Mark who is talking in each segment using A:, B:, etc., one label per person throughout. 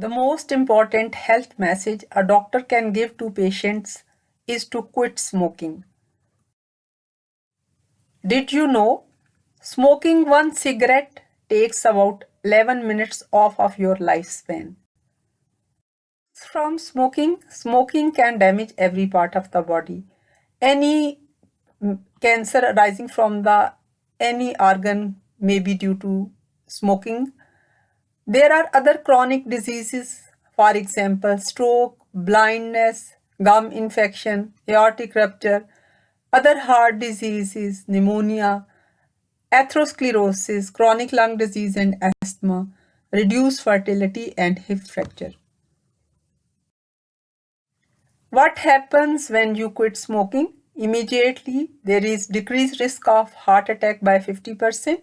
A: The most important health message a doctor can give to patients is to quit smoking. Did you know smoking one cigarette takes about 11 minutes off of your lifespan? From smoking, smoking can damage every part of the body. Any cancer arising from the any organ may be due to smoking there are other chronic diseases, for example, stroke, blindness, gum infection, aortic rupture, other heart diseases, pneumonia, atherosclerosis, chronic lung disease and asthma, reduced fertility and hip fracture. What happens when you quit smoking? Immediately, there is decreased risk of heart attack by 50%,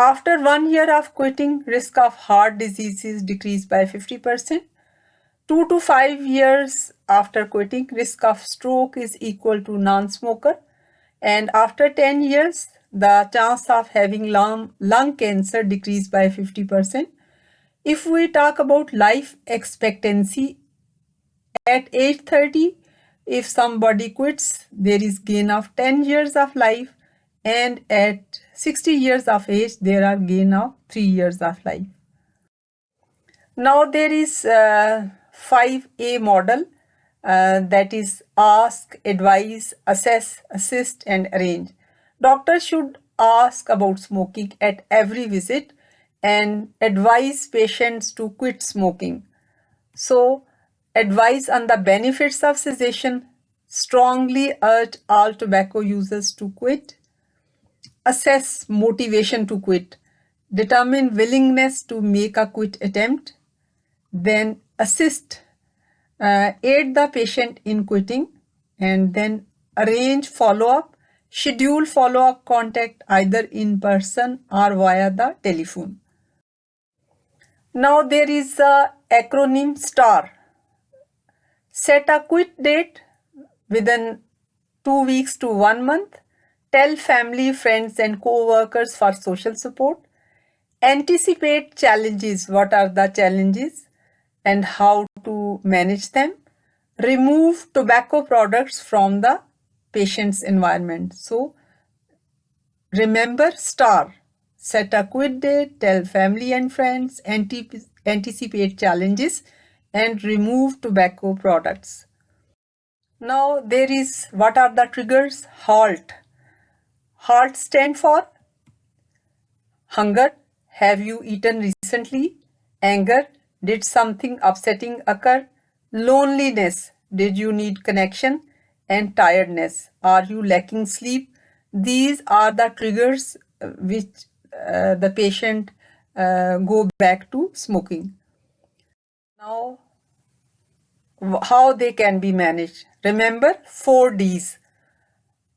A: after one year of quitting, risk of heart diseases decreased by 50%. Two to five years after quitting, risk of stroke is equal to non-smoker. And after 10 years, the chance of having lung, lung cancer decreased by 50%. If we talk about life expectancy, at age 30, if somebody quits, there is gain of 10 years of life and at 60 years of age there are gain of 3 years of life. Now there is a 5A model uh, that is ask, advise, assess, assist and arrange. Doctors should ask about smoking at every visit and advise patients to quit smoking. So advise on the benefits of cessation, strongly urge all tobacco users to quit assess motivation to quit, determine willingness to make a quit attempt, then assist, uh, aid the patient in quitting, and then arrange follow-up, schedule follow-up contact either in person or via the telephone. Now there is a acronym STAR. Set a quit date within two weeks to one month Tell family, friends and co-workers for social support. Anticipate challenges. What are the challenges and how to manage them. Remove tobacco products from the patient's environment. So remember STAR. Set a quit date, tell family and friends, anticipate challenges and remove tobacco products. Now there is what are the triggers? Halt. HALT stand for hunger, have you eaten recently? Anger, did something upsetting occur? Loneliness, did you need connection? And tiredness, are you lacking sleep? These are the triggers uh, which uh, the patient uh, go back to smoking. Now, how they can be managed? Remember 4 Ds.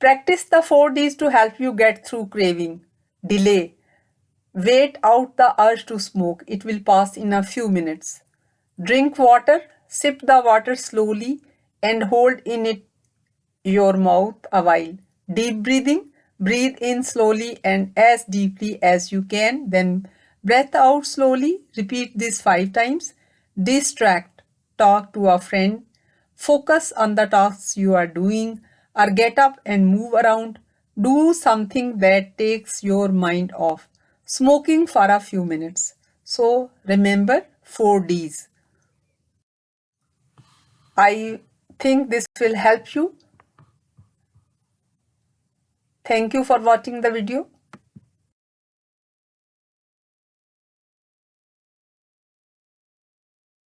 A: Practice the 4 Ds to help you get through craving. Delay. Wait out the urge to smoke. It will pass in a few minutes. Drink water. Sip the water slowly and hold in it your mouth a while. Deep breathing. Breathe in slowly and as deeply as you can. Then breath out slowly. Repeat this 5 times. Distract. Talk to a friend. Focus on the tasks you are doing or get up and move around. Do something that takes your mind off. Smoking for a few minutes. So remember 4 Ds. I think this will help you. Thank you for watching the video.